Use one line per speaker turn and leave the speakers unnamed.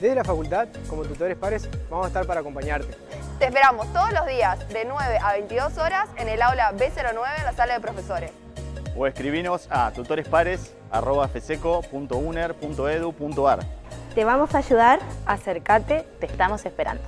Desde la facultad, como tutores pares, vamos a estar para acompañarte.
Te esperamos todos los días de 9 a 22 horas en el aula B09 en la sala de profesores.
O escribinos a tutorespares.fseco.uner.edu.ar
Te vamos a ayudar.
Acércate, te estamos esperando.